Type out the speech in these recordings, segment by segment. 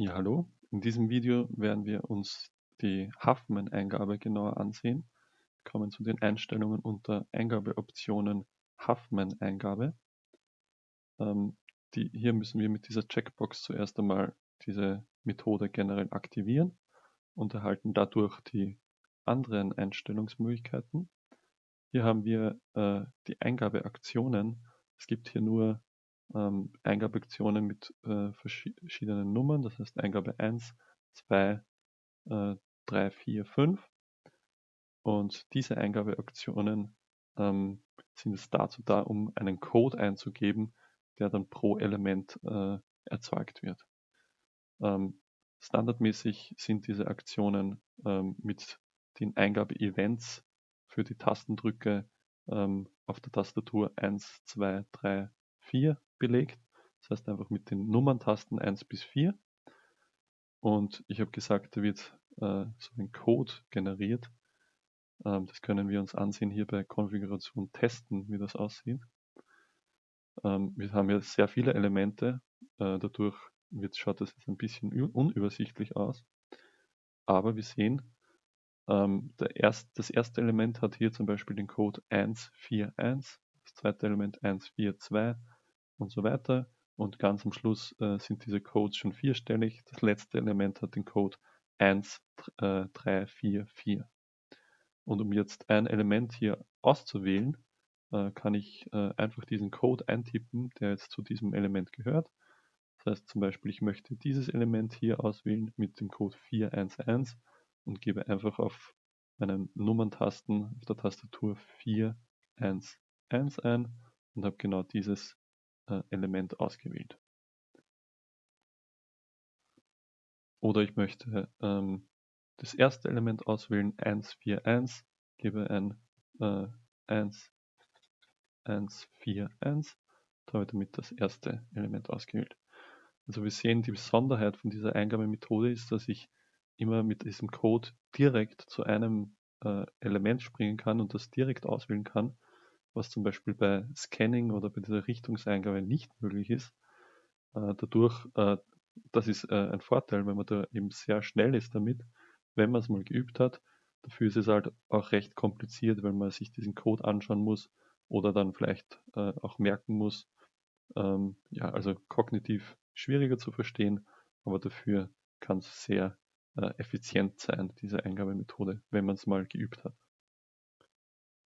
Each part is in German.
Ja, hallo. In diesem Video werden wir uns die Huffman-Eingabe genauer ansehen. Wir kommen zu den Einstellungen unter Eingabeoptionen Huffman-Eingabe. Ähm, hier müssen wir mit dieser Checkbox zuerst einmal diese Methode generell aktivieren und erhalten dadurch die anderen Einstellungsmöglichkeiten. Hier haben wir äh, die Eingabeaktionen. Es gibt hier nur ähm, Eingabeaktionen mit äh, verschiedenen Nummern, das heißt Eingabe 1, 2, äh, 3, 4, 5. Und diese Eingabeaktionen ähm, sind es dazu da, um einen Code einzugeben, der dann pro Element äh, erzeugt wird. Ähm, standardmäßig sind diese Aktionen ähm, mit den Eingabe-Events für die Tastendrücke ähm, auf der Tastatur 1, 2, 3, 4 belegt. Das heißt einfach mit den Nummerntasten 1 bis 4. Und ich habe gesagt, da wird äh, so ein Code generiert. Ähm, das können wir uns ansehen hier bei Konfiguration testen, wie das aussieht. Ähm, wir haben hier sehr viele Elemente. Äh, dadurch wird, schaut das jetzt ein bisschen unübersichtlich aus. Aber wir sehen, ähm, erst, das erste Element hat hier zum Beispiel den Code 141, das zweite Element 142, und so weiter. Und ganz am Schluss äh, sind diese Codes schon vierstellig. Das letzte Element hat den Code 1, äh, 3, 4, 4. Und um jetzt ein Element hier auszuwählen, äh, kann ich äh, einfach diesen Code eintippen, der jetzt zu diesem Element gehört. Das heißt zum Beispiel, ich möchte dieses Element hier auswählen mit dem Code 411 und gebe einfach auf meinen Nummerntasten auf der Tastatur 411 ein und habe genau dieses Element ausgewählt. Oder ich möchte ähm, das erste Element auswählen, 141, gebe ein äh, 1, 1, 4, 1 und habe damit das erste Element ausgewählt. Also wir sehen, die Besonderheit von dieser Eingabemethode ist, dass ich immer mit diesem Code direkt zu einem äh, Element springen kann und das direkt auswählen kann was zum Beispiel bei Scanning oder bei dieser Richtungseingabe nicht möglich ist. Äh, dadurch, äh, das ist äh, ein Vorteil, wenn man da eben sehr schnell ist damit, wenn man es mal geübt hat. Dafür ist es halt auch recht kompliziert, wenn man sich diesen Code anschauen muss oder dann vielleicht auch merken muss. Ähm, ja, also kognitiv schwieriger zu verstehen, aber dafür kann es sehr effizient sein, diese Eingabemethode, wenn man es mal geübt hat.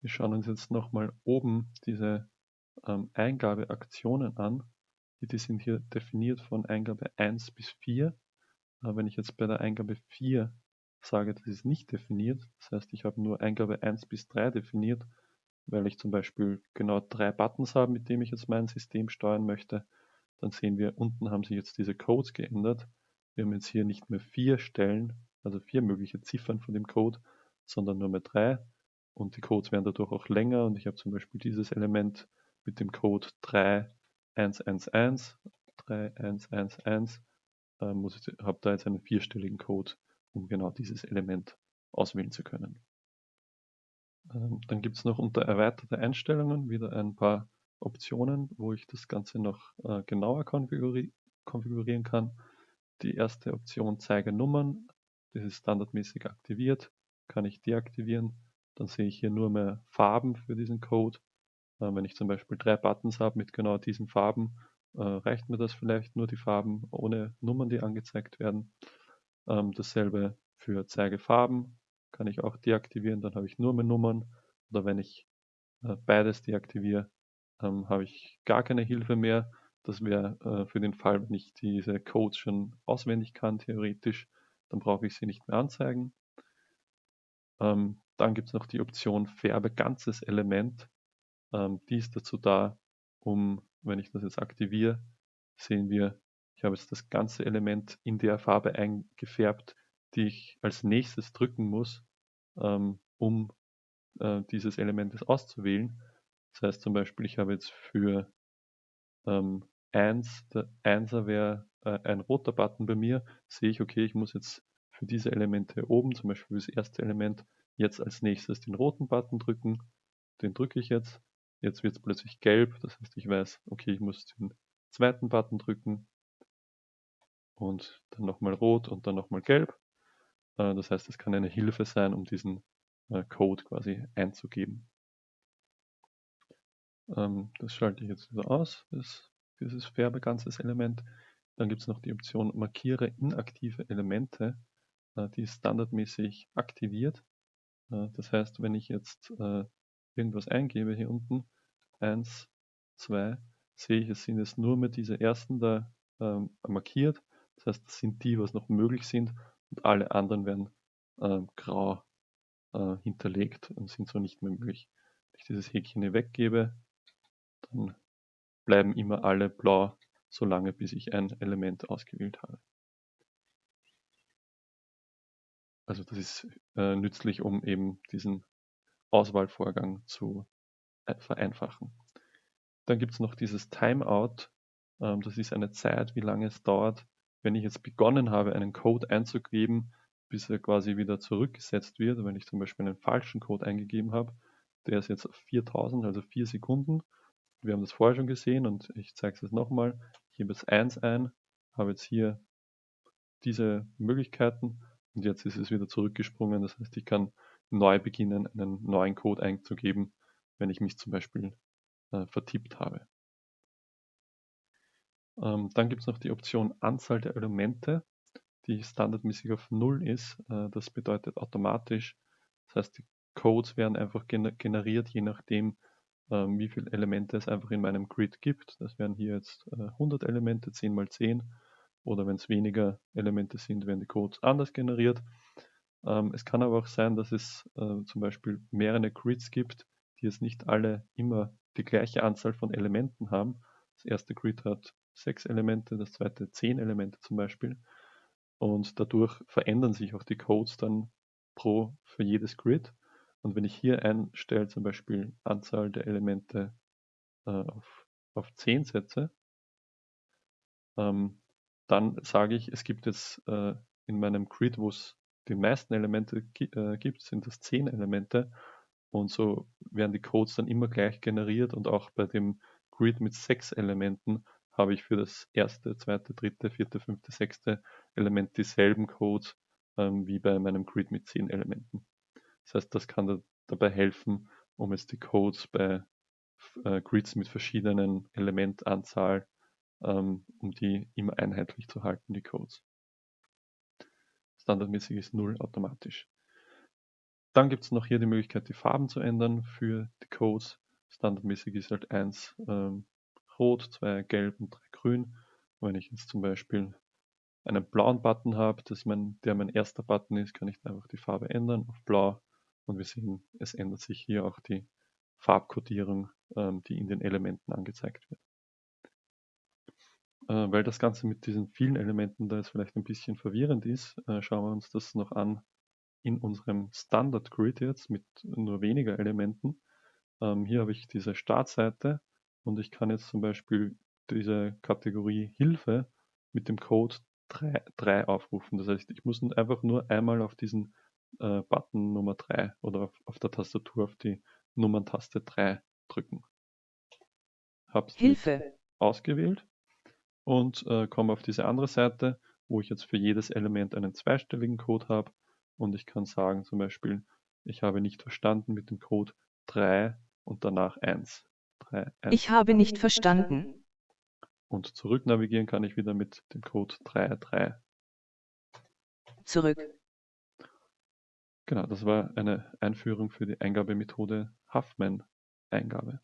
Wir schauen uns jetzt nochmal oben diese ähm, Eingabeaktionen an. Die, die sind hier definiert von Eingabe 1 bis 4. Aber wenn ich jetzt bei der Eingabe 4 sage, das ist nicht definiert, das heißt, ich habe nur Eingabe 1 bis 3 definiert, weil ich zum Beispiel genau drei Buttons habe, mit denen ich jetzt mein System steuern möchte, dann sehen wir, unten haben sich jetzt diese Codes geändert. Wir haben jetzt hier nicht mehr vier Stellen, also vier mögliche Ziffern von dem Code, sondern nur mehr drei und die Codes werden dadurch auch länger und ich habe zum Beispiel dieses Element mit dem Code 3111, 3111, äh, muss ich, habe da jetzt einen vierstelligen Code, um genau dieses Element auswählen zu können. Ähm, dann gibt es noch unter erweiterte Einstellungen wieder ein paar Optionen, wo ich das Ganze noch äh, genauer konfiguri konfigurieren kann. Die erste Option zeige Nummern, das ist standardmäßig aktiviert, kann ich deaktivieren dann sehe ich hier nur mehr Farben für diesen Code. Äh, wenn ich zum Beispiel drei Buttons habe mit genau diesen Farben, äh, reicht mir das vielleicht nur die Farben ohne Nummern, die angezeigt werden. Ähm, dasselbe für Zeige Farben kann ich auch deaktivieren, dann habe ich nur mehr Nummern. Oder wenn ich äh, beides deaktiviere, ähm, habe ich gar keine Hilfe mehr. Das wäre äh, für den Fall, wenn ich diese Codes schon auswendig kann, theoretisch, dann brauche ich sie nicht mehr anzeigen. Ähm, dann gibt es noch die Option Färbe ganzes Element. Ähm, die ist dazu da, um, wenn ich das jetzt aktiviere, sehen wir, ich habe jetzt das ganze Element in der Farbe eingefärbt, die ich als nächstes drücken muss, ähm, um äh, dieses Element auszuwählen. Das heißt zum Beispiel, ich habe jetzt für ähm, 1, der 1er wäre äh, ein roter Button bei mir, sehe ich, okay, ich muss jetzt für diese Elemente oben, zum Beispiel für das erste Element, Jetzt als nächstes den roten Button drücken. Den drücke ich jetzt. Jetzt wird es plötzlich gelb. Das heißt, ich weiß, okay, ich muss den zweiten Button drücken. und dann nochmal rot und dann nochmal gelb. Äh, das heißt, es kann eine Hilfe sein, um diesen äh, Code quasi einzugeben. Ähm, das schalte ich jetzt wieder aus, das, dieses Färbeganzes Element. Dann gibt es noch die Option Markiere inaktive Elemente. Äh, die ist standardmäßig aktiviert. Das heißt, wenn ich jetzt irgendwas eingebe hier unten, 1, 2, sehe ich, es sind jetzt nur mehr diese ersten da ähm, markiert. Das heißt, das sind die, was noch möglich sind und alle anderen werden ähm, grau äh, hinterlegt und sind so nicht mehr möglich. Wenn ich dieses Häkchen hier weggebe, dann bleiben immer alle blau, solange bis ich ein Element ausgewählt habe. Also das ist äh, nützlich, um eben diesen Auswahlvorgang zu äh, vereinfachen. Dann gibt es noch dieses Timeout. Ähm, das ist eine Zeit, wie lange es dauert, wenn ich jetzt begonnen habe, einen Code einzugeben, bis er quasi wieder zurückgesetzt wird. Wenn ich zum Beispiel einen falschen Code eingegeben habe, der ist jetzt auf 4000, also 4 Sekunden. Wir haben das vorher schon gesehen und ich zeige es jetzt nochmal. Ich gebe jetzt 1 ein, habe jetzt hier diese Möglichkeiten und jetzt ist es wieder zurückgesprungen. Das heißt, ich kann neu beginnen, einen neuen Code einzugeben, wenn ich mich zum Beispiel äh, vertippt habe. Ähm, dann gibt es noch die Option Anzahl der Elemente, die standardmäßig auf 0 ist. Äh, das bedeutet automatisch, das heißt die Codes werden einfach generiert, je nachdem, ähm, wie viele Elemente es einfach in meinem Grid gibt. Das wären hier jetzt äh, 100 Elemente, 10 mal 10. Oder wenn es weniger Elemente sind, werden die Codes anders generiert. Ähm, es kann aber auch sein, dass es äh, zum Beispiel mehrere Grids gibt, die jetzt nicht alle immer die gleiche Anzahl von Elementen haben. Das erste Grid hat sechs Elemente, das zweite zehn Elemente zum Beispiel. Und dadurch verändern sich auch die Codes dann pro für jedes Grid. Und wenn ich hier einstelle, zum Beispiel Anzahl der Elemente äh, auf, auf 10 setze, ähm, dann sage ich, es gibt jetzt äh, in meinem Grid, wo es die meisten Elemente äh, gibt, sind das 10 Elemente. Und so werden die Codes dann immer gleich generiert und auch bei dem Grid mit sechs Elementen habe ich für das erste, zweite, dritte, vierte, fünfte, sechste Element dieselben Codes ähm, wie bei meinem Grid mit zehn Elementen. Das heißt, das kann da, dabei helfen, um jetzt die Codes bei äh, Grids mit verschiedenen Elementanzahl, um die immer einheitlich zu halten, die Codes. Standardmäßig ist 0 automatisch. Dann gibt es noch hier die Möglichkeit, die Farben zu ändern für die Codes. Standardmäßig ist halt 1 ähm, rot, 2 gelb und 3 grün. Wenn ich jetzt zum Beispiel einen blauen Button habe, mein, der mein erster Button ist, kann ich einfach die Farbe ändern auf blau. Und wir sehen, es ändert sich hier auch die Farbkodierung, ähm, die in den Elementen angezeigt wird. Äh, weil das Ganze mit diesen vielen Elementen da jetzt vielleicht ein bisschen verwirrend ist, äh, schauen wir uns das noch an in unserem Standard Grid jetzt mit nur weniger Elementen. Ähm, hier habe ich diese Startseite und ich kann jetzt zum Beispiel diese Kategorie Hilfe mit dem Code 3, 3 aufrufen. Das heißt, ich muss einfach nur einmal auf diesen äh, Button Nummer 3 oder auf, auf, der Tastatur auf die Nummerntaste 3 drücken. Hab's Hilfe ausgewählt und äh, komme auf diese andere Seite, wo ich jetzt für jedes Element einen zweistelligen Code habe und ich kann sagen zum Beispiel, ich habe nicht verstanden mit dem Code 3 und danach 1. 3, 1. Ich habe nicht verstanden. Und zurück navigieren kann ich wieder mit dem Code 3, 3. Zurück. Genau, das war eine Einführung für die Eingabemethode Huffman-Eingabe.